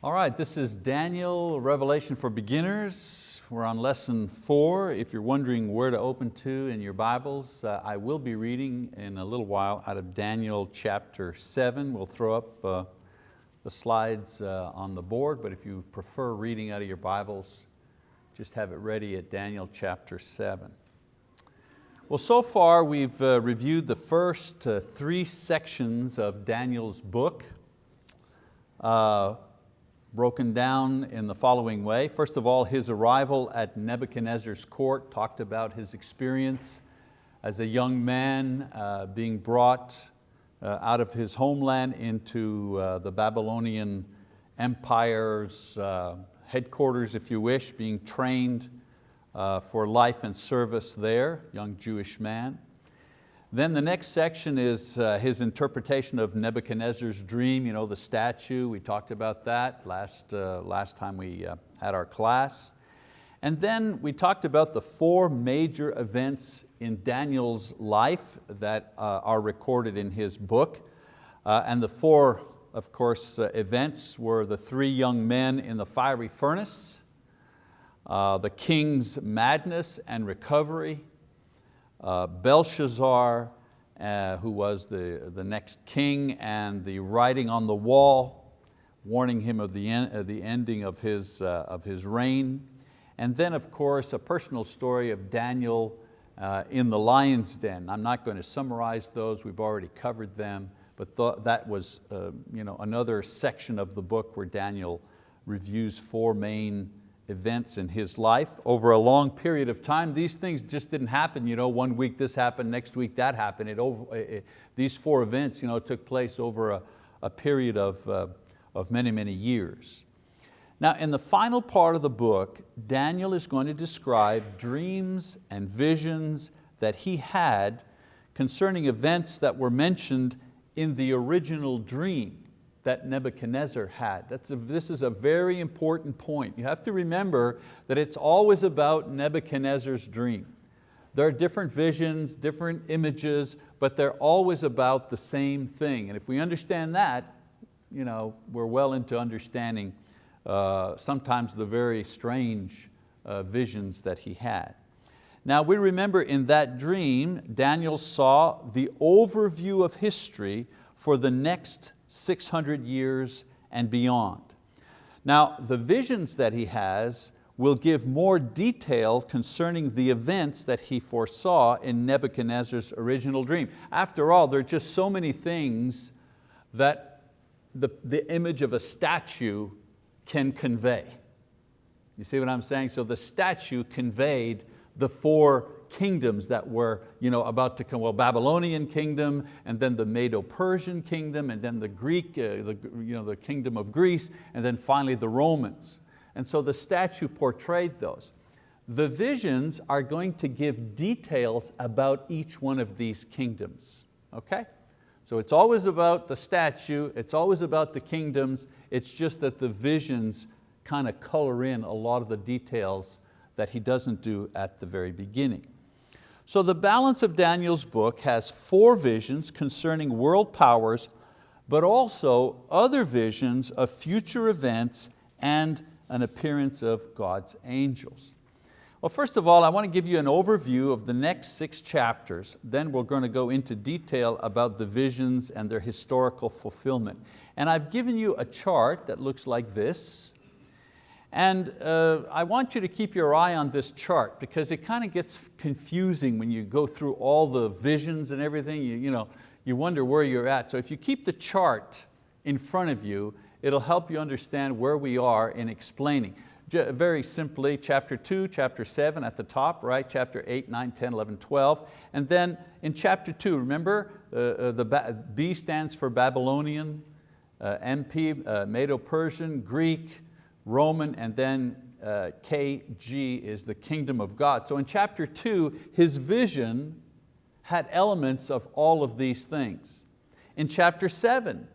All right, this is Daniel, Revelation for Beginners. We're on lesson four. If you're wondering where to open to in your Bibles, uh, I will be reading in a little while out of Daniel chapter seven. We'll throw up uh, the slides uh, on the board, but if you prefer reading out of your Bibles, just have it ready at Daniel chapter seven. Well, so far we've uh, reviewed the first uh, three sections of Daniel's book. Broken down in the following way. First of all, his arrival at Nebuchadnezzar's court, talked about his experience as a young man uh, being brought uh, out of his homeland into uh, the Babylonian Empire's uh, headquarters, if you wish, being trained uh, for life and service there, young Jewish man. Then the next section is uh, his interpretation of Nebuchadnezzar's dream, you know, the statue, we talked about that last, uh, last time we uh, had our class. And then we talked about the four major events in Daniel's life that uh, are recorded in his book. Uh, and the four, of course, uh, events were the three young men in the fiery furnace, the king's madness and recovery, uh, Belshazzar, uh, who was the, the next king, and the writing on the wall, warning him of the, en uh, the ending of his, uh, of his reign. And then of course a personal story of Daniel uh, in the lion's den. I'm not going to summarize those, we've already covered them, but th that was you know, another section of the book where Daniel reviews four main events in his life over a long period of time. These things just didn't happen, you know, one week this happened, next week that happened. It over, it, these four events you know, took place over a, a period of, uh, of many, many years. Now in the final part of the book, Daniel is going to describe dreams and visions that he had concerning events that were mentioned in the original dream that Nebuchadnezzar had. That's a, this is a very important point. You have to remember that it's always about Nebuchadnezzar's dream. There are different visions, different images, but they're always about the same thing. And if we understand that, you know, we're well into understanding uh, sometimes the very strange uh, visions that he had. Now we remember in that dream, Daniel saw the overview of history for the next 600 years and beyond. Now the visions that he has will give more detail concerning the events that he foresaw in Nebuchadnezzar's original dream. After all, there are just so many things that the, the image of a statue can convey. You see what I'm saying? So the statue conveyed the four kingdoms that were you know, about to come, well, Babylonian kingdom, and then the Medo-Persian kingdom, and then the Greek, uh, the, you know, the kingdom of Greece, and then finally the Romans. And so the statue portrayed those. The visions are going to give details about each one of these kingdoms, okay? So it's always about the statue, it's always about the kingdoms, it's just that the visions kind of color in a lot of the details that he doesn't do at the very beginning. So the balance of Daniel's book has four visions concerning world powers, but also other visions of future events and an appearance of God's angels. Well, first of all, I want to give you an overview of the next six chapters. Then we're going to go into detail about the visions and their historical fulfillment. And I've given you a chart that looks like this. And uh, I want you to keep your eye on this chart because it kind of gets confusing when you go through all the visions and everything. You, you, know, you wonder where you're at. So if you keep the chart in front of you, it'll help you understand where we are in explaining. Very simply, chapter two, chapter seven at the top, right? Chapter eight, nine, 10, 11, 12. And then in chapter two, remember, uh, uh the B stands for Babylonian, uh, MP, uh, Medo-Persian, Greek, Roman, and then uh, KG is the kingdom of God. So in chapter two, his vision had elements of all of these things. In chapter seven,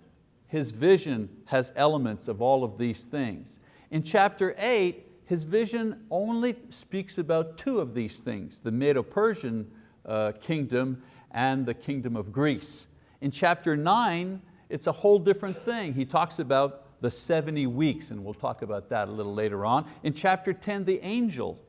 his vision has elements of all of these things. In chapter eight, his vision only speaks about two of these things, the Medo-Persian uh, kingdom and the kingdom of Greece. In chapter nine, it's a whole different thing. He talks about the 70 weeks, and we'll talk about that a little later on. In chapter 10, the angel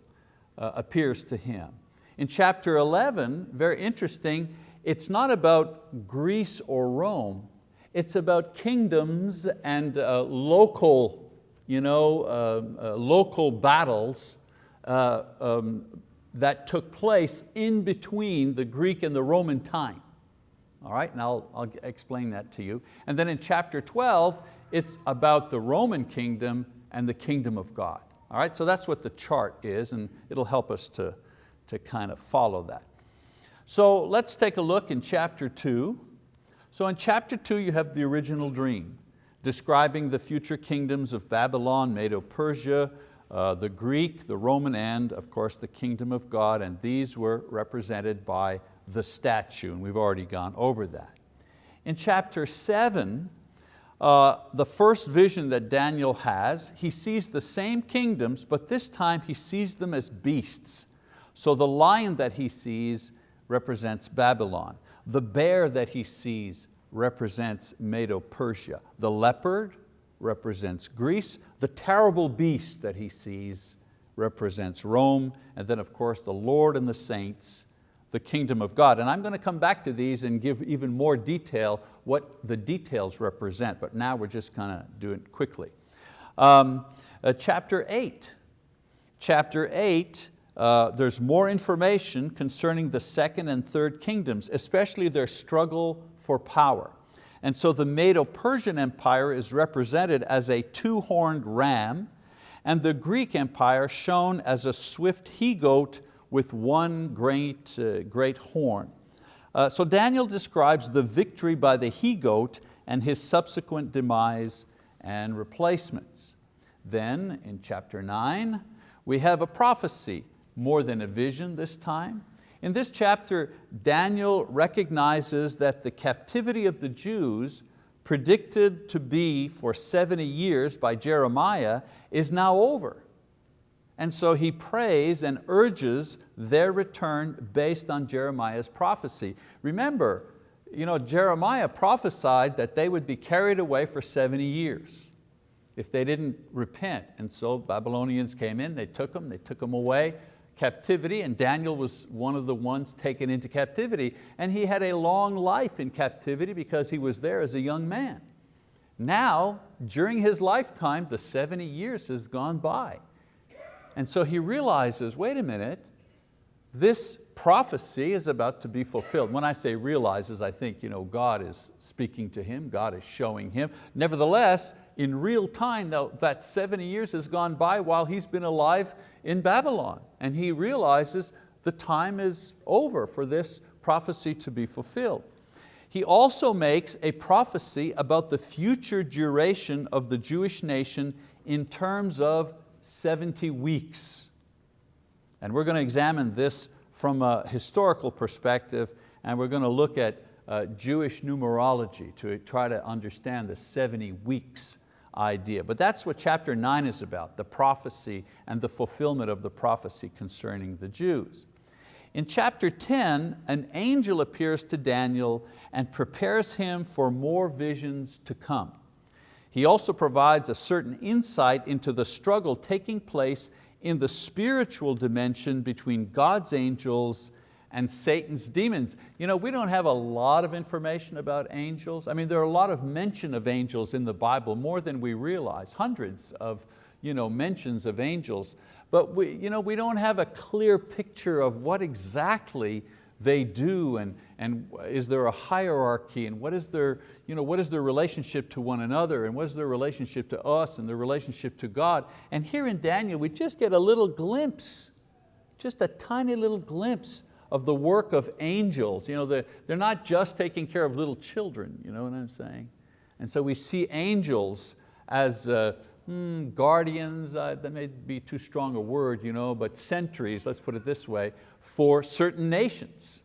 uh, appears to him. In chapter 11, very interesting, it's not about Greece or Rome, it's about kingdoms and uh, local, you know, uh, uh, local battles uh, um, that took place in between the Greek and the Roman time. All right, and I'll, I'll explain that to you. And then in chapter 12, it's about the Roman kingdom and the kingdom of God. All right, so that's what the chart is and it'll help us to, to kind of follow that. So let's take a look in chapter two. So in chapter two you have the original dream describing the future kingdoms of Babylon, Medo-Persia, uh, the Greek, the Roman, and of course the kingdom of God, and these were represented by the statue, and we've already gone over that. In chapter seven, uh, the first vision that Daniel has, he sees the same kingdoms, but this time he sees them as beasts. So the lion that he sees represents Babylon. The bear that he sees represents Medo-Persia. The leopard represents Greece. The terrible beast that he sees represents Rome. And then of course the Lord and the saints, the kingdom of God. And I'm going to come back to these and give even more detail what the details represent, but now we're just going to do it quickly. Um, uh, chapter eight. Chapter eight uh, there's more information concerning the second and third kingdoms, especially their struggle for power. And so the Medo-Persian Empire is represented as a two-horned ram, and the Greek Empire shown as a swift he-goat with one great, uh, great horn. Uh, so Daniel describes the victory by the he-goat and his subsequent demise and replacements. Then in chapter nine, we have a prophecy more than a vision this time. In this chapter, Daniel recognizes that the captivity of the Jews predicted to be for 70 years by Jeremiah is now over. And so he prays and urges their return based on Jeremiah's prophecy. Remember, you know, Jeremiah prophesied that they would be carried away for 70 years if they didn't repent. And so Babylonians came in, they took them, they took them away, captivity, and Daniel was one of the ones taken into captivity, and he had a long life in captivity because he was there as a young man. Now, during his lifetime, the 70 years has gone by. And so he realizes, wait a minute, this prophecy is about to be fulfilled. When I say realizes, I think you know, God is speaking to him, God is showing him. Nevertheless, in real time, that 70 years has gone by while he's been alive in Babylon. And he realizes the time is over for this prophecy to be fulfilled. He also makes a prophecy about the future duration of the Jewish nation in terms of 70 weeks. And we're going to examine this from a historical perspective and we're going to look at uh, Jewish numerology to try to understand the 70 weeks idea. But that's what chapter nine is about, the prophecy and the fulfillment of the prophecy concerning the Jews. In chapter 10, an angel appears to Daniel and prepares him for more visions to come. He also provides a certain insight into the struggle taking place in the spiritual dimension between God's angels and Satan's demons. You know, we don't have a lot of information about angels. I mean, there are a lot of mention of angels in the Bible, more than we realize, hundreds of you know, mentions of angels. But we, you know, we don't have a clear picture of what exactly they do and, and is there a hierarchy and what is, their, you know, what is their relationship to one another and what is their relationship to us and their relationship to God. And here in Daniel we just get a little glimpse, just a tiny little glimpse of the work of angels. You know, they're, they're not just taking care of little children, you know what I'm saying? And so we see angels as uh, hmm, guardians, uh, that may be too strong a word, you know, but sentries, let's put it this way, for certain nations.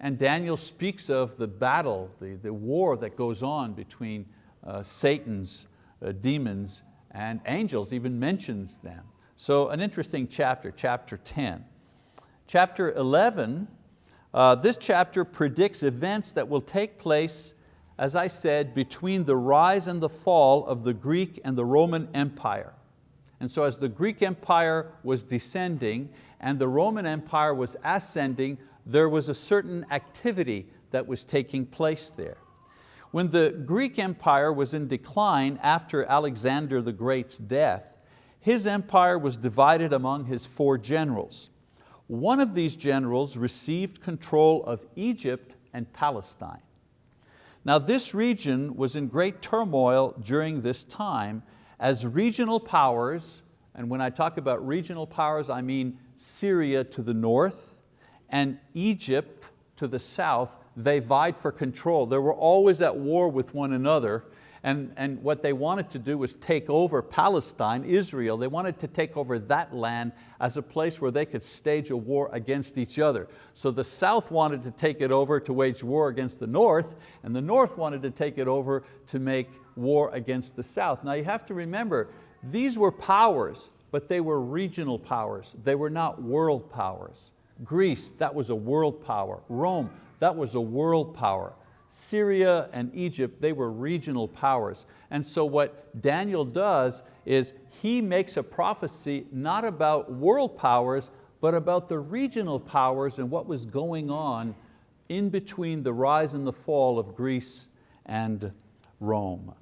And Daniel speaks of the battle, the, the war that goes on between uh, Satan's uh, demons and angels, even mentions them. So an interesting chapter, chapter 10. Chapter 11, uh, this chapter predicts events that will take place as I said, between the rise and the fall of the Greek and the Roman Empire. And so as the Greek Empire was descending and the Roman Empire was ascending, there was a certain activity that was taking place there. When the Greek Empire was in decline after Alexander the Great's death, his empire was divided among his four generals. One of these generals received control of Egypt and Palestine. Now this region was in great turmoil during this time as regional powers, and when I talk about regional powers, I mean Syria to the north and Egypt to the south, they vied for control. They were always at war with one another and, and what they wanted to do was take over Palestine, Israel. They wanted to take over that land as a place where they could stage a war against each other. So the south wanted to take it over to wage war against the north, and the north wanted to take it over to make war against the south. Now you have to remember, these were powers, but they were regional powers. They were not world powers. Greece, that was a world power. Rome, that was a world power. Syria and Egypt, they were regional powers. And so what Daniel does is he makes a prophecy not about world powers, but about the regional powers and what was going on in between the rise and the fall of Greece and Rome.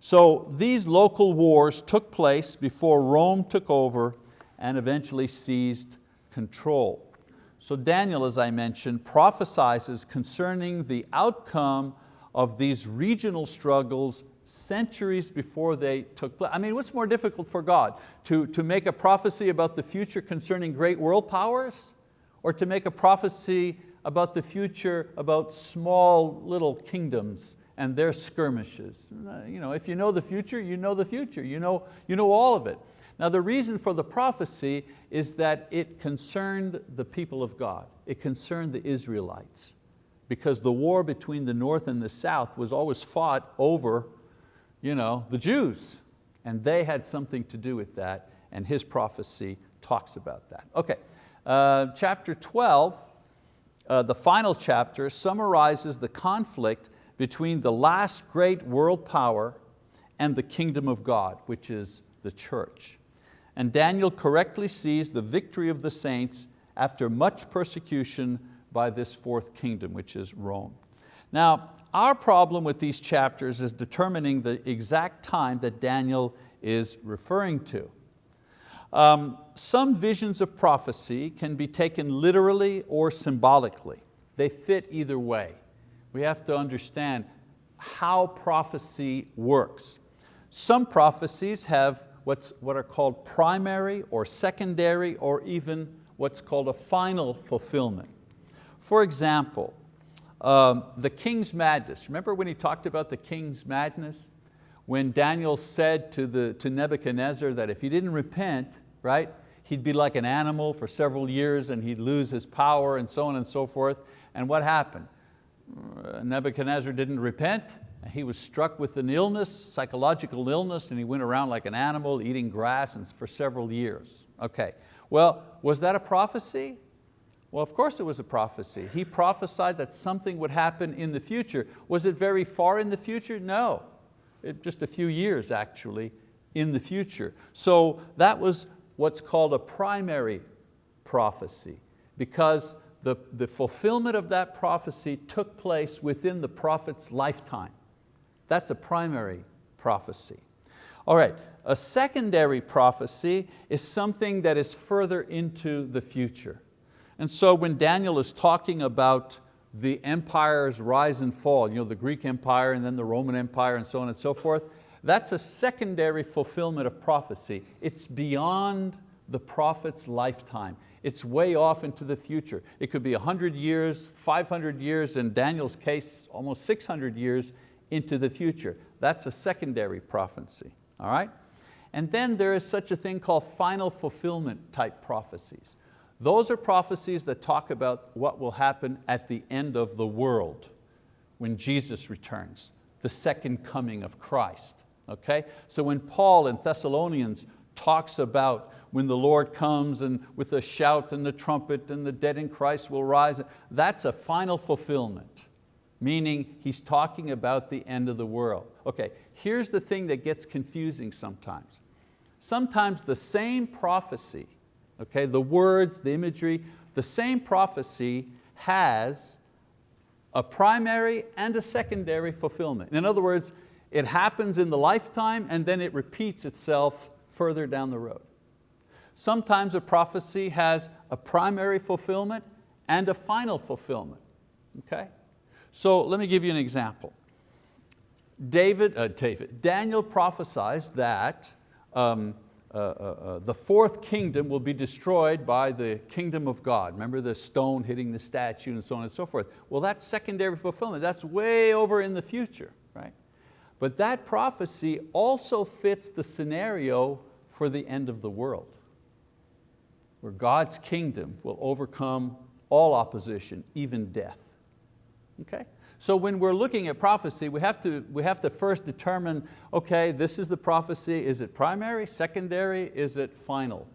So these local wars took place before Rome took over and eventually seized control. So Daniel, as I mentioned, prophesizes concerning the outcome of these regional struggles centuries before they took place. I mean, what's more difficult for God? To, to make a prophecy about the future concerning great world powers? Or to make a prophecy about the future about small little kingdoms and their skirmishes? You know, if you know the future, you know the future. You know, you know all of it. Now the reason for the prophecy is that it concerned the people of God. It concerned the Israelites. Because the war between the north and the south was always fought over you know, the Jews. And they had something to do with that. And his prophecy talks about that. Okay, uh, chapter 12, uh, the final chapter summarizes the conflict between the last great world power and the kingdom of God, which is the church and Daniel correctly sees the victory of the saints after much persecution by this fourth kingdom, which is Rome. Now, our problem with these chapters is determining the exact time that Daniel is referring to. Um, some visions of prophecy can be taken literally or symbolically. They fit either way. We have to understand how prophecy works. Some prophecies have what's, what are called primary or secondary or even what's called a final fulfillment. For example, um, the king's madness. Remember when he talked about the king's madness? When Daniel said to, the, to Nebuchadnezzar that if he didn't repent, right, he'd be like an animal for several years and he'd lose his power and so on and so forth. And what happened? Uh, Nebuchadnezzar didn't repent he was struck with an illness, psychological illness, and he went around like an animal eating grass and for several years. Okay, well, was that a prophecy? Well, of course it was a prophecy. He prophesied that something would happen in the future. Was it very far in the future? No, it, just a few years actually in the future. So that was what's called a primary prophecy because the, the fulfillment of that prophecy took place within the prophet's lifetime. That's a primary prophecy. All right, a secondary prophecy is something that is further into the future. And so when Daniel is talking about the empire's rise and fall, you know, the Greek Empire and then the Roman Empire and so on and so forth, that's a secondary fulfillment of prophecy. It's beyond the prophet's lifetime. It's way off into the future. It could be 100 years, 500 years, in Daniel's case, almost 600 years into the future. That's a secondary prophecy, all right? And then there is such a thing called final fulfillment type prophecies. Those are prophecies that talk about what will happen at the end of the world when Jesus returns, the second coming of Christ. Okay? So when Paul in Thessalonians talks about when the Lord comes and with a shout and the trumpet and the dead in Christ will rise, that's a final fulfillment. Meaning he's talking about the end of the world. Okay, here's the thing that gets confusing sometimes. Sometimes the same prophecy, okay, the words, the imagery, the same prophecy has a primary and a secondary fulfillment. In other words, it happens in the lifetime and then it repeats itself further down the road. Sometimes a prophecy has a primary fulfillment and a final fulfillment, okay? So let me give you an example. David, uh, David Daniel prophesies that um, uh, uh, uh, the fourth kingdom will be destroyed by the kingdom of God. Remember the stone hitting the statue and so on and so forth. Well, that's secondary fulfillment. That's way over in the future, right? But that prophecy also fits the scenario for the end of the world, where God's kingdom will overcome all opposition, even death. Okay? So when we're looking at prophecy, we have, to, we have to first determine, okay, this is the prophecy, is it primary, secondary, is it final?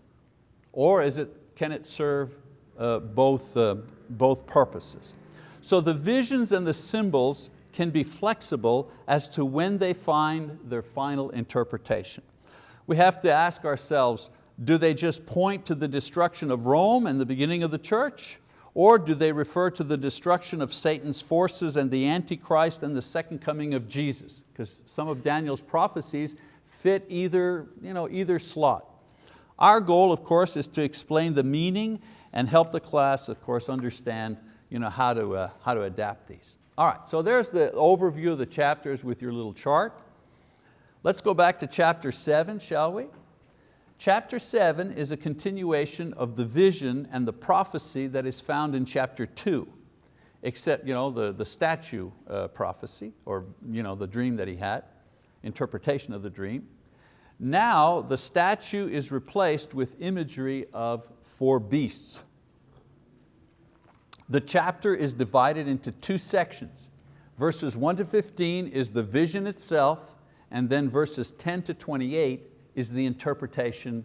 Or is it, can it serve uh, both, uh, both purposes? So the visions and the symbols can be flexible as to when they find their final interpretation. We have to ask ourselves, do they just point to the destruction of Rome and the beginning of the church? Or do they refer to the destruction of Satan's forces and the Antichrist and the second coming of Jesus? Because some of Daniel's prophecies fit either, you know, either slot. Our goal, of course, is to explain the meaning and help the class, of course, understand you know, how, to, uh, how to adapt these. All right, so there's the overview of the chapters with your little chart. Let's go back to chapter seven, shall we? Chapter seven is a continuation of the vision and the prophecy that is found in chapter two, except you know, the, the statue uh, prophecy, or you know, the dream that he had, interpretation of the dream. Now the statue is replaced with imagery of four beasts. The chapter is divided into two sections. Verses 1 to 15 is the vision itself, and then verses 10 to 28 is the interpretation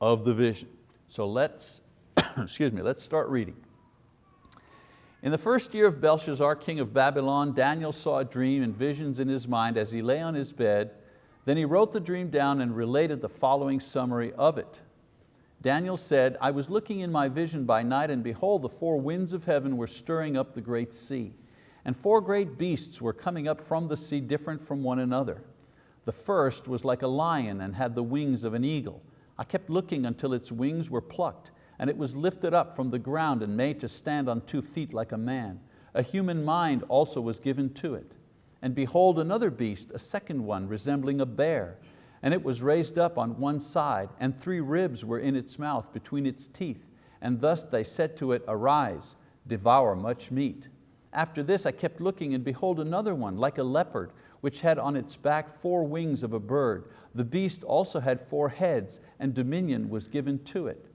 of the vision. So let's, excuse me, let's start reading. In the first year of Belshazzar, king of Babylon, Daniel saw a dream and visions in his mind as he lay on his bed. Then he wrote the dream down and related the following summary of it. Daniel said, I was looking in my vision by night and behold, the four winds of heaven were stirring up the great sea. And four great beasts were coming up from the sea different from one another. The first was like a lion and had the wings of an eagle. I kept looking until its wings were plucked and it was lifted up from the ground and made to stand on two feet like a man. A human mind also was given to it. And behold another beast, a second one resembling a bear. And it was raised up on one side and three ribs were in its mouth between its teeth. And thus they said to it, arise, devour much meat. After this I kept looking and behold another one like a leopard which had on its back four wings of a bird. The beast also had four heads, and dominion was given to it.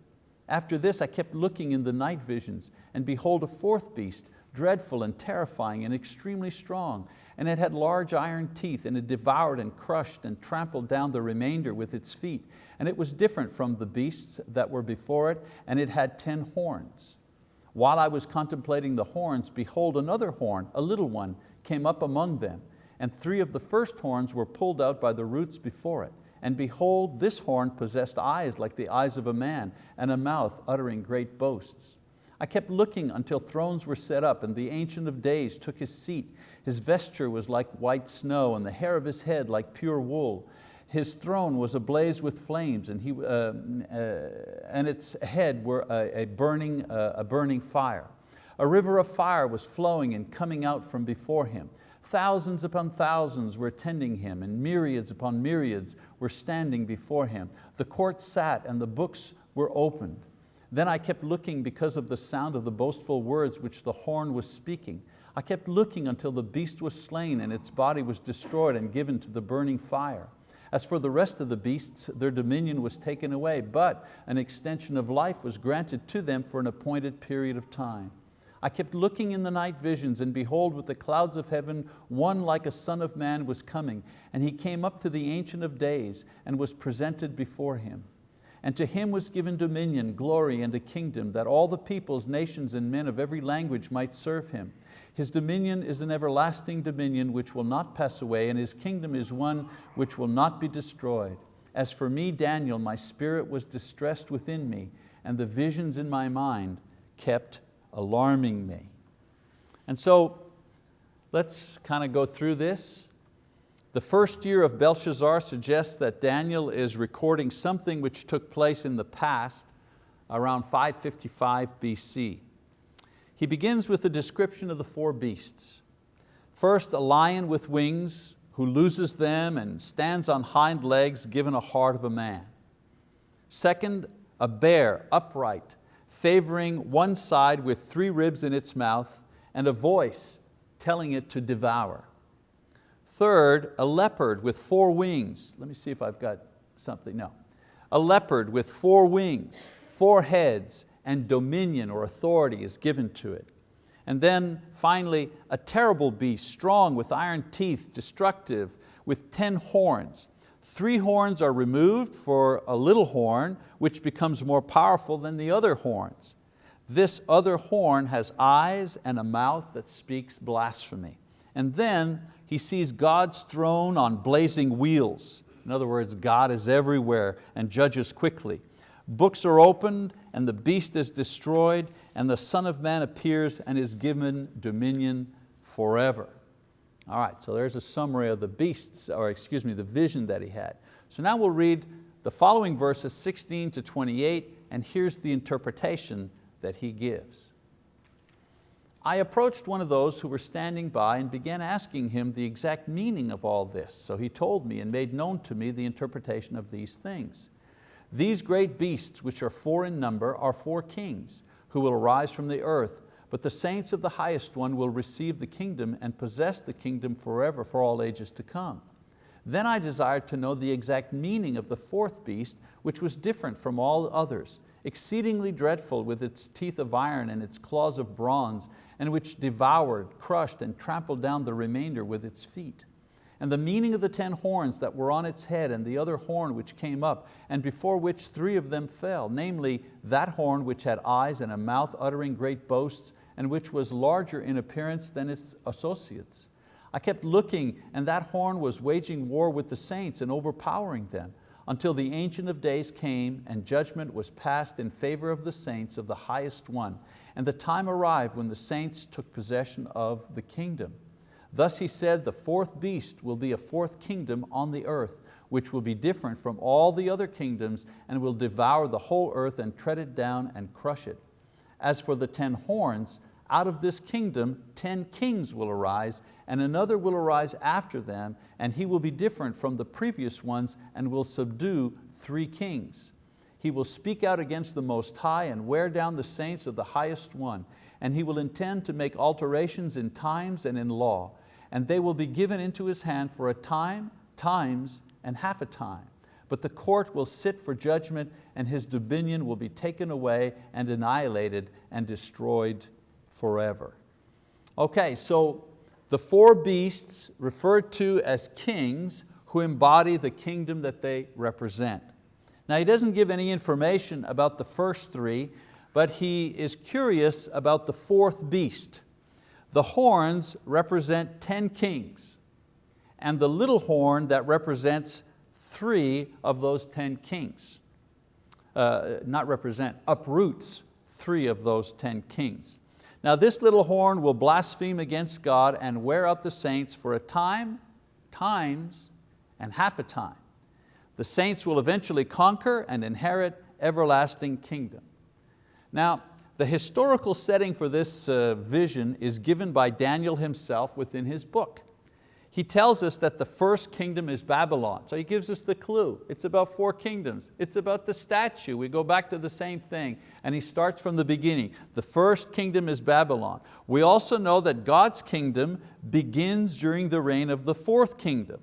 After this I kept looking in the night visions, and behold a fourth beast, dreadful and terrifying and extremely strong, and it had large iron teeth, and it devoured and crushed and trampled down the remainder with its feet. And it was different from the beasts that were before it, and it had ten horns. While I was contemplating the horns, behold another horn, a little one, came up among them, and three of the first horns were pulled out by the roots before it. And behold, this horn possessed eyes like the eyes of a man, and a mouth uttering great boasts. I kept looking until thrones were set up, and the Ancient of Days took his seat. His vesture was like white snow, and the hair of his head like pure wool. His throne was ablaze with flames, and, he, uh, uh, and its head were a, a burning, uh, a burning fire. A river of fire was flowing and coming out from before him. Thousands upon thousands were attending him and myriads upon myriads were standing before him. The court sat and the books were opened. Then I kept looking because of the sound of the boastful words which the horn was speaking. I kept looking until the beast was slain and its body was destroyed and given to the burning fire. As for the rest of the beasts, their dominion was taken away, but an extension of life was granted to them for an appointed period of time. I kept looking in the night visions, and behold, with the clouds of heaven, one like a son of man was coming, and he came up to the Ancient of Days, and was presented before him. And to him was given dominion, glory, and a kingdom, that all the peoples, nations, and men of every language might serve him. His dominion is an everlasting dominion which will not pass away, and His kingdom is one which will not be destroyed. As for me, Daniel, my spirit was distressed within me, and the visions in my mind kept alarming me. And so let's kind of go through this. The first year of Belshazzar suggests that Daniel is recording something which took place in the past around 555 BC. He begins with a description of the four beasts. First, a lion with wings who loses them and stands on hind legs given a heart of a man. Second, a bear upright, favoring one side with three ribs in its mouth and a voice telling it to devour. Third, a leopard with four wings. Let me see if I've got something, no. A leopard with four wings, four heads, and dominion or authority is given to it. And then finally, a terrible beast, strong with iron teeth, destructive, with 10 horns. Three horns are removed for a little horn, which becomes more powerful than the other horns. This other horn has eyes and a mouth that speaks blasphemy. And then he sees God's throne on blazing wheels. In other words, God is everywhere and judges quickly. Books are opened and the beast is destroyed and the Son of Man appears and is given dominion forever. All right, so there's a summary of the beasts, or excuse me, the vision that he had. So now we'll read the following verses 16 to 28 and here's the interpretation that he gives. I approached one of those who were standing by and began asking him the exact meaning of all this. So he told me and made known to me the interpretation of these things. These great beasts, which are four in number, are four kings who will arise from the earth, but the saints of the highest one will receive the kingdom and possess the kingdom forever for all ages to come. Then I desired to know the exact meaning of the fourth beast, which was different from all others, exceedingly dreadful with its teeth of iron and its claws of bronze, and which devoured, crushed, and trampled down the remainder with its feet and the meaning of the ten horns that were on its head and the other horn which came up, and before which three of them fell, namely that horn which had eyes and a mouth uttering great boasts, and which was larger in appearance than its associates. I kept looking, and that horn was waging war with the saints and overpowering them, until the Ancient of Days came and judgment was passed in favor of the saints of the highest one, and the time arrived when the saints took possession of the kingdom. Thus he said, the fourth beast will be a fourth kingdom on the earth, which will be different from all the other kingdoms and will devour the whole earth and tread it down and crush it. As for the ten horns, out of this kingdom ten kings will arise and another will arise after them and he will be different from the previous ones and will subdue three kings. He will speak out against the Most High and wear down the saints of the highest one and he will intend to make alterations in times and in law and they will be given into his hand for a time, times, and half a time. But the court will sit for judgment and his dominion will be taken away and annihilated and destroyed forever. Okay, so the four beasts referred to as kings who embody the kingdom that they represent. Now he doesn't give any information about the first three, but he is curious about the fourth beast. The horns represent 10 kings and the little horn that represents three of those 10 kings. Uh, not represent, uproots three of those 10 kings. Now this little horn will blaspheme against God and wear out the saints for a time, times, and half a time. The saints will eventually conquer and inherit everlasting kingdom. Now, the historical setting for this uh, vision is given by Daniel himself within his book. He tells us that the first kingdom is Babylon. So he gives us the clue. It's about four kingdoms. It's about the statue. We go back to the same thing. And he starts from the beginning. The first kingdom is Babylon. We also know that God's kingdom begins during the reign of the fourth kingdom.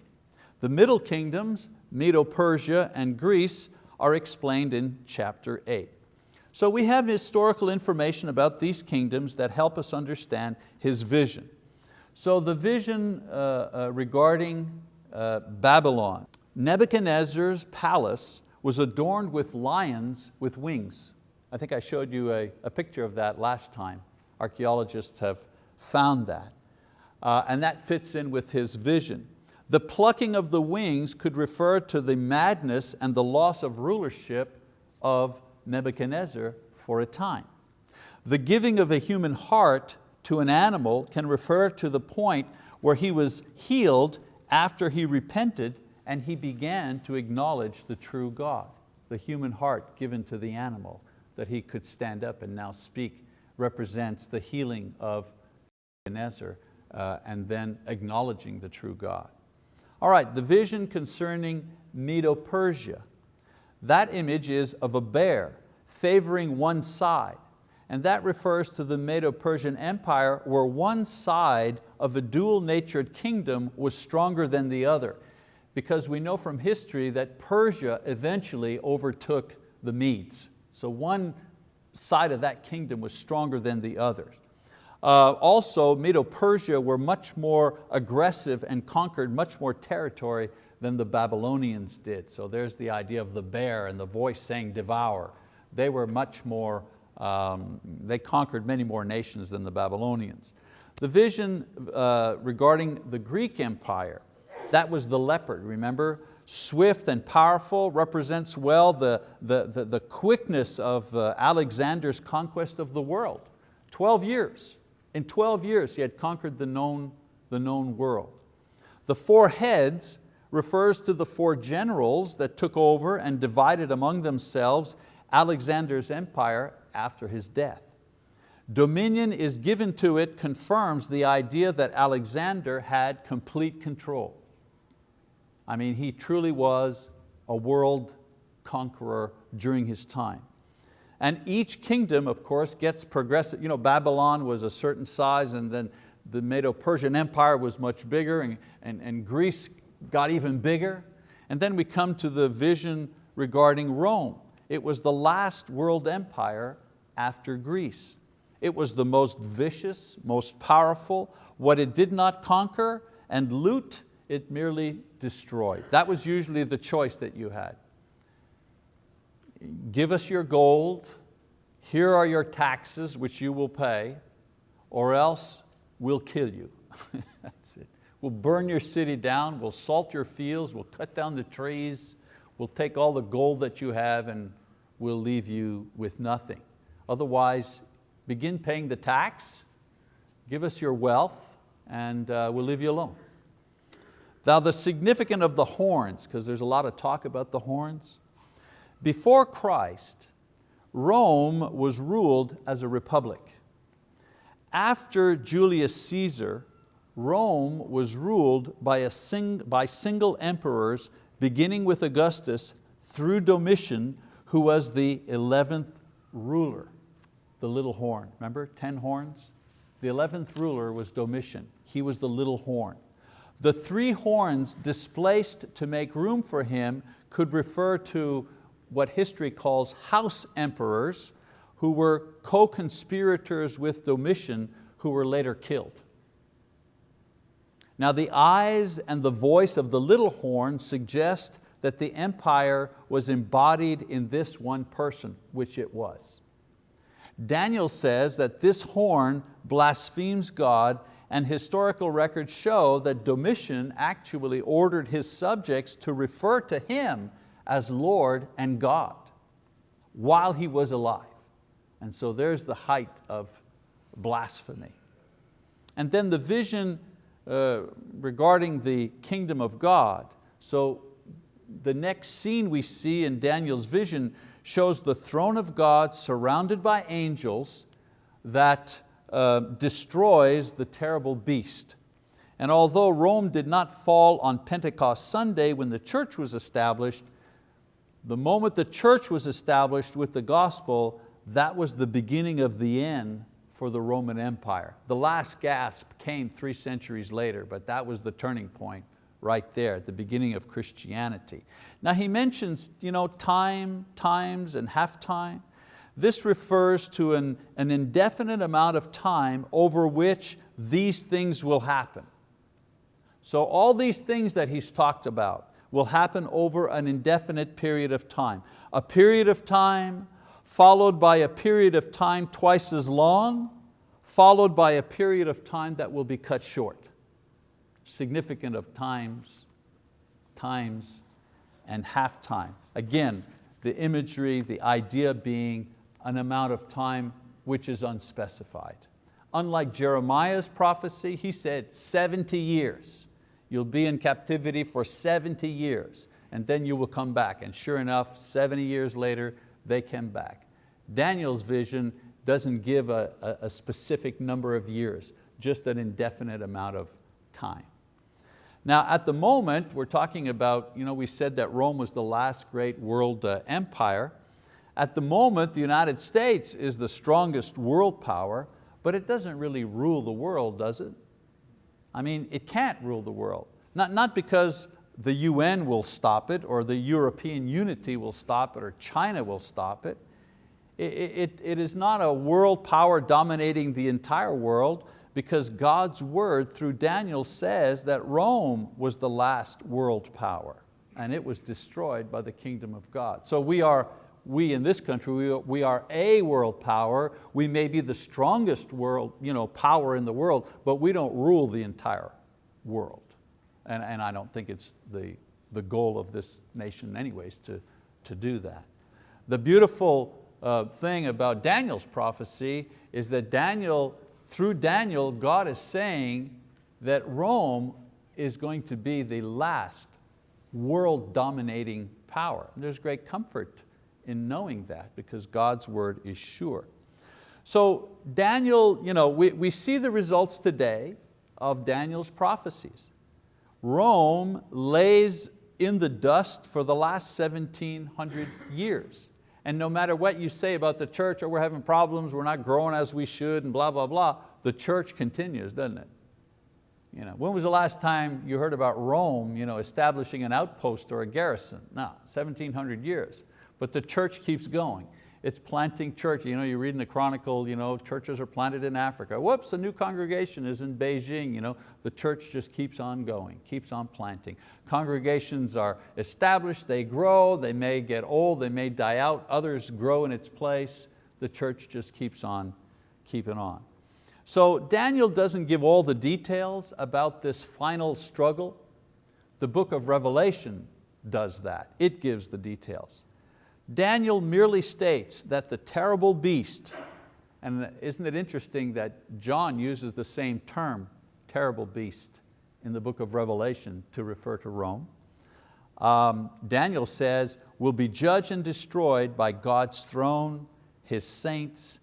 The middle kingdoms, Medo-Persia and Greece, are explained in chapter eight. So we have historical information about these kingdoms that help us understand his vision. So the vision uh, uh, regarding uh, Babylon, Nebuchadnezzar's palace was adorned with lions with wings. I think I showed you a, a picture of that last time. Archeologists have found that. Uh, and that fits in with his vision. The plucking of the wings could refer to the madness and the loss of rulership of Nebuchadnezzar for a time. The giving of a human heart to an animal can refer to the point where he was healed after he repented and he began to acknowledge the true God, the human heart given to the animal that he could stand up and now speak represents the healing of Nebuchadnezzar uh, and then acknowledging the true God. All right, the vision concerning Medo-Persia. That image is of a bear favoring one side. And that refers to the Medo-Persian Empire where one side of a dual-natured kingdom was stronger than the other. Because we know from history that Persia eventually overtook the Medes. So one side of that kingdom was stronger than the others. Uh, also, Medo-Persia were much more aggressive and conquered much more territory than the Babylonians did. So there's the idea of the bear and the voice saying devour. They were much more, um, they conquered many more nations than the Babylonians. The vision uh, regarding the Greek Empire, that was the leopard, remember? Swift and powerful represents well the, the, the, the quickness of uh, Alexander's conquest of the world. 12 years, in 12 years he had conquered the known, the known world. The four heads refers to the four generals that took over and divided among themselves Alexander's empire after his death. Dominion is given to it confirms the idea that Alexander had complete control. I mean, he truly was a world conqueror during his time. And each kingdom, of course, gets progressive. You know, Babylon was a certain size and then the Medo-Persian Empire was much bigger and, and, and Greece got even bigger. And then we come to the vision regarding Rome. It was the last world empire after Greece. It was the most vicious, most powerful. What it did not conquer and loot, it merely destroyed. That was usually the choice that you had. Give us your gold, here are your taxes which you will pay, or else we'll kill you. That's it. We'll burn your city down, we'll salt your fields, we'll cut down the trees, we'll take all the gold that you have and we'll leave you with nothing. Otherwise, begin paying the tax, give us your wealth, and uh, we'll leave you alone. Now the significance of the horns, because there's a lot of talk about the horns. Before Christ, Rome was ruled as a republic. After Julius Caesar, Rome was ruled by, a sing, by single emperors beginning with Augustus through Domitian who was the 11th ruler, the little horn. Remember, 10 horns? The 11th ruler was Domitian. He was the little horn. The three horns displaced to make room for him could refer to what history calls house emperors who were co-conspirators with Domitian who were later killed. Now the eyes and the voice of the little horn suggest that the empire was embodied in this one person, which it was. Daniel says that this horn blasphemes God and historical records show that Domitian actually ordered his subjects to refer to him as Lord and God while he was alive. And so there's the height of blasphemy. And then the vision uh, regarding the kingdom of God. So the next scene we see in Daniel's vision shows the throne of God surrounded by angels that uh, destroys the terrible beast. And although Rome did not fall on Pentecost Sunday when the church was established, the moment the church was established with the gospel, that was the beginning of the end for the Roman Empire. The last gasp came three centuries later, but that was the turning point right there at the beginning of Christianity. Now he mentions you know, time, times, and half time. This refers to an, an indefinite amount of time over which these things will happen. So all these things that he's talked about will happen over an indefinite period of time. A period of time followed by a period of time twice as long, followed by a period of time that will be cut short. Significant of times, times, and half time. Again, the imagery, the idea being an amount of time which is unspecified. Unlike Jeremiah's prophecy, he said 70 years. You'll be in captivity for 70 years and then you will come back. And sure enough, 70 years later, they came back. Daniel's vision doesn't give a, a, a specific number of years, just an indefinite amount of time. Now at the moment, we're talking about, you know, we said that Rome was the last great world uh, empire. At the moment, the United States is the strongest world power, but it doesn't really rule the world, does it? I mean, it can't rule the world. Not, not because the UN will stop it or the European unity will stop it or China will stop it. It, it, it is not a world power dominating the entire world because God's word through Daniel says that Rome was the last world power and it was destroyed by the kingdom of God. So we are, we in this country, we, we are a world power. We may be the strongest world, you know, power in the world, but we don't rule the entire world and, and I don't think it's the, the goal of this nation anyways to, to do that. The beautiful uh, thing about Daniel's prophecy is that Daniel, through Daniel, God is saying that Rome is going to be the last world dominating power. And there's great comfort in knowing that because God's word is sure. So Daniel, you know, we, we see the results today of Daniel's prophecies. Rome lays in the dust for the last 1700 years. And no matter what you say about the church, or oh, we're having problems, we're not growing as we should, and blah, blah, blah, the church continues, doesn't it? You know, when was the last time you heard about Rome you know, establishing an outpost or a garrison? No, 1700 years. But the church keeps going it's planting church. You, know, you read in the Chronicle, you know, churches are planted in Africa. Whoops, a new congregation is in Beijing. You know, the church just keeps on going, keeps on planting. Congregations are established, they grow, they may get old, they may die out, others grow in its place. The church just keeps on keeping on. So Daniel doesn't give all the details about this final struggle. The book of Revelation does that. It gives the details. Daniel merely states that the terrible beast, and isn't it interesting that John uses the same term, terrible beast, in the book of Revelation to refer to Rome. Um, Daniel says, will be judged and destroyed by God's throne, His saints,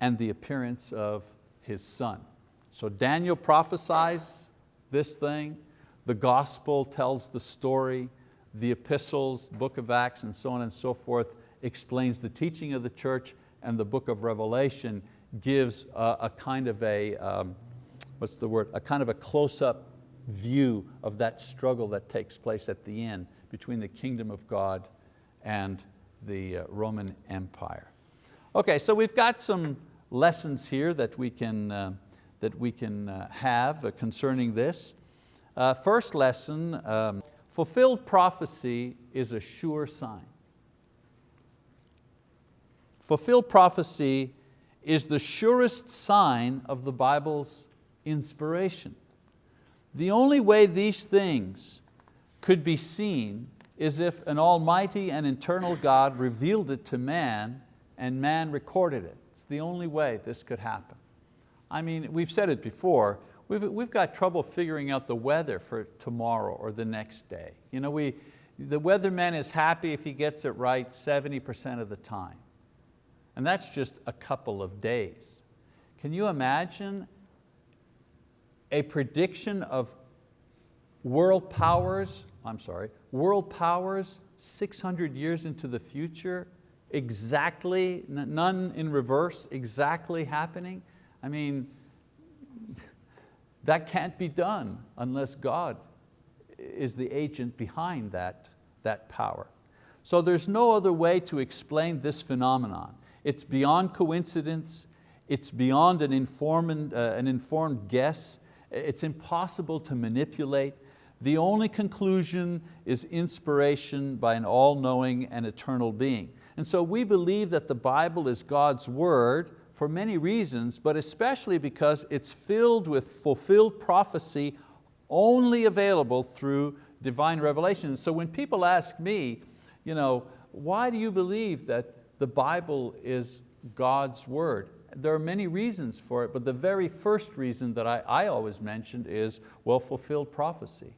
and the appearance of His Son. So Daniel prophesies this thing, the gospel tells the story, the epistles, book of Acts and so on and so forth explains the teaching of the church and the book of Revelation gives a, a kind of a, um, what's the word, a kind of a close-up view of that struggle that takes place at the end between the kingdom of God and the uh, Roman Empire. Okay, so we've got some lessons here that we can, uh, that we can uh, have concerning this. Uh, first lesson, um, Fulfilled prophecy is a sure sign. Fulfilled prophecy is the surest sign of the Bible's inspiration. The only way these things could be seen is if an almighty and eternal God revealed it to man and man recorded it. It's the only way this could happen. I mean, we've said it before, We've, we've got trouble figuring out the weather for tomorrow or the next day. You know, we, the weatherman is happy if he gets it right 70% of the time. And that's just a couple of days. Can you imagine a prediction of world powers, I'm sorry, world powers 600 years into the future, exactly, none in reverse, exactly happening? I mean, that can't be done unless God is the agent behind that, that power. So there's no other way to explain this phenomenon. It's beyond coincidence, it's beyond an informed, uh, an informed guess, it's impossible to manipulate. The only conclusion is inspiration by an all-knowing and eternal being. And so we believe that the Bible is God's word, for many reasons, but especially because it's filled with fulfilled prophecy only available through divine revelation. So when people ask me, you know, why do you believe that the Bible is God's word? There are many reasons for it, but the very first reason that I, I always mentioned is, well, fulfilled prophecy.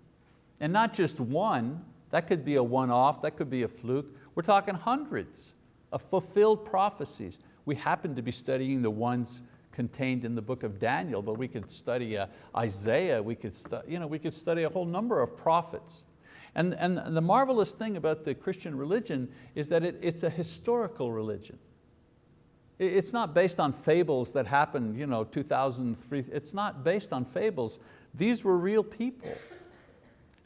And not just one, that could be a one-off, that could be a fluke. We're talking hundreds of fulfilled prophecies. We happen to be studying the ones contained in the book of Daniel, but we could study uh, Isaiah, we could, you know, we could study a whole number of prophets. And, and the marvelous thing about the Christian religion is that it, it's a historical religion. It's not based on fables that happened you know, 2003, it's not based on fables. These were real people.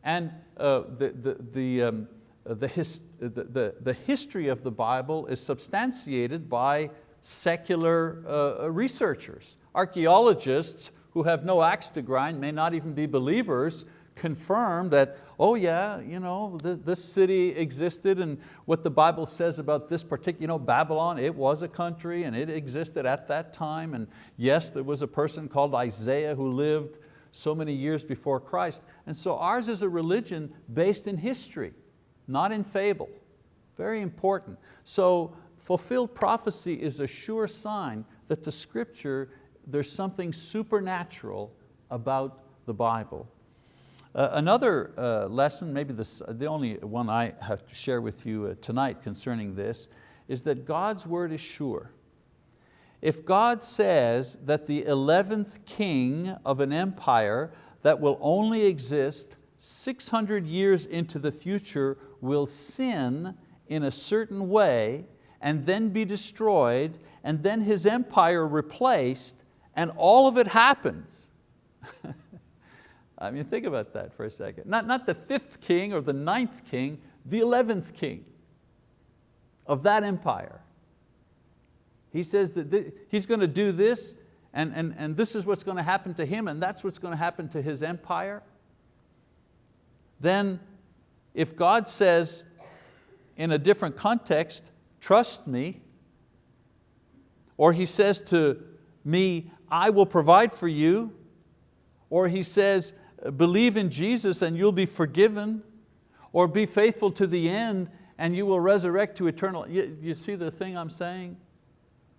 And uh, the, the, the, um, the, his, the, the, the, history of the Bible is substantiated by secular uh, researchers. Archeologists who have no axe to grind, may not even be believers, confirm that, oh yeah, you know, this city existed and what the Bible says about this particular, you know, Babylon, it was a country and it existed at that time. And yes, there was a person called Isaiah who lived so many years before Christ. And so ours is a religion based in history, not in fable. Very important. So fulfilled prophecy is a sure sign that the scripture, there's something supernatural about the Bible. Uh, another uh, lesson, maybe this, the only one I have to share with you uh, tonight concerning this, is that God's word is sure. If God says that the 11th king of an empire that will only exist 600 years into the future will sin in a certain way and then be destroyed and then his empire replaced and all of it happens. I mean, think about that for a second. Not, not the fifth king or the ninth king, the 11th king of that empire. He says that he's going to do this and, and, and this is what's going to happen to him and that's what's going to happen to his empire. Then if God says in a different context, trust me, or He says to me, I will provide for you, or He says, believe in Jesus and you'll be forgiven, or be faithful to the end and you will resurrect to eternal. You, you see the thing I'm saying?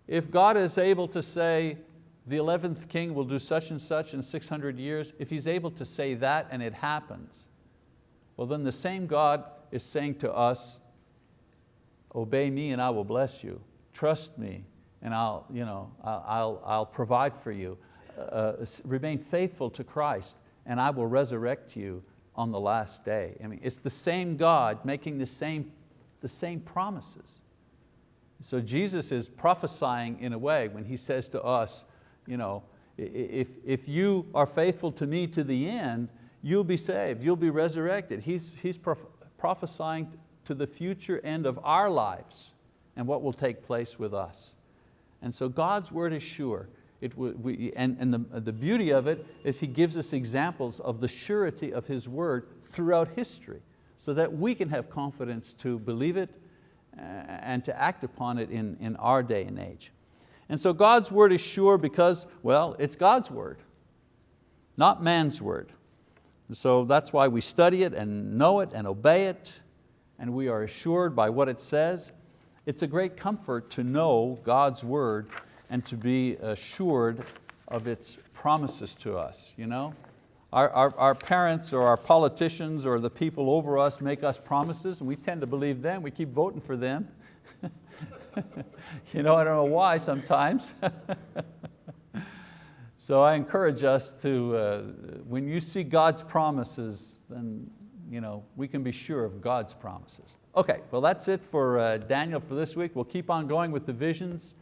If God is able to say, the 11th king will do such and such in 600 years, if He's able to say that and it happens, well then the same God is saying to us, obey me and I will bless you. Trust me and I'll, you know, I'll, I'll provide for you. Uh, uh remain faithful to Christ and I will resurrect you on the last day. I mean, it's the same God making the same, the same promises. So Jesus is prophesying in a way when He says to us, you know, if, if you are faithful to me to the end, you'll be saved, you'll be resurrected. He's, he's prophesying to the future end of our lives and what will take place with us. And so God's word is sure. It, we, and and the, the beauty of it is He gives us examples of the surety of His word throughout history so that we can have confidence to believe it uh, and to act upon it in, in our day and age. And so God's word is sure because, well, it's God's word, not man's word. And so that's why we study it and know it and obey it and we are assured by what it says. It's a great comfort to know God's word and to be assured of its promises to us. You know? Our, our, our, parents or our politicians or the people over us make us promises and we tend to believe them, we keep voting for them. you know, I don't know why sometimes. so I encourage us to, uh, when you see God's promises, then you know, we can be sure of God's promises. Okay, well that's it for uh, Daniel for this week. We'll keep on going with the visions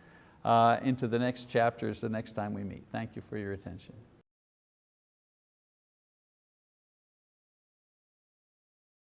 uh, into the next chapters the next time we meet. Thank you for your attention.